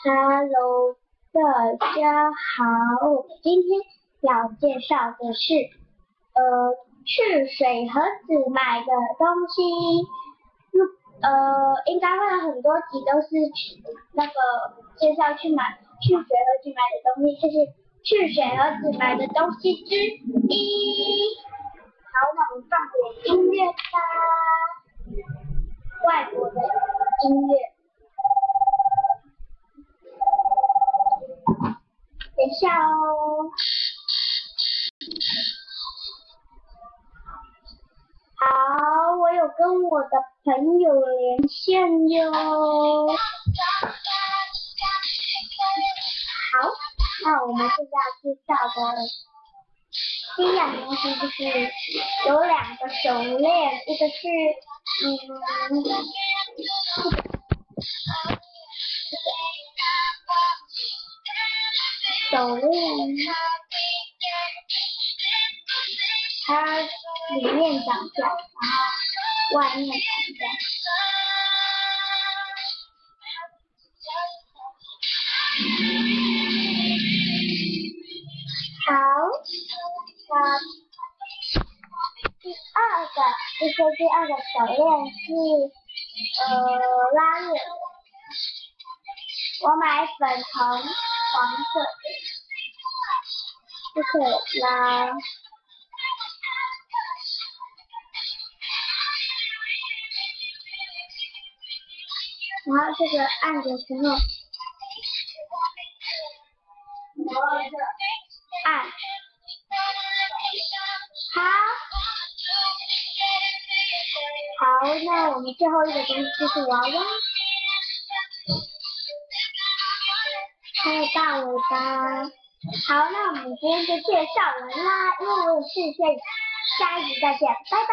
Hello，大家好，我今天要介绍的是，呃，去水盒子买的东西。呃，应该会有很多集都是那个介绍去买去水盒子买的东西，就是去水盒子买的东西之一。好，那我们放点音乐吧，外国的音乐。等一下哦。好，我有跟我的朋友连线哟。好，那我们现在介绍的第一样东西就是有两个手链，一个是嗯。手链，它里面长角，然后外面长角。好，那第二个，这是第二个手链是呃拉链，我买粉红黄色。就可以拉，然后这个按的时候，按，好，好，那我们最后一个东西就是娃娃，还有大尾巴。好，那我们今天就介绍完啦，因为我有事先，下一集再见，拜拜。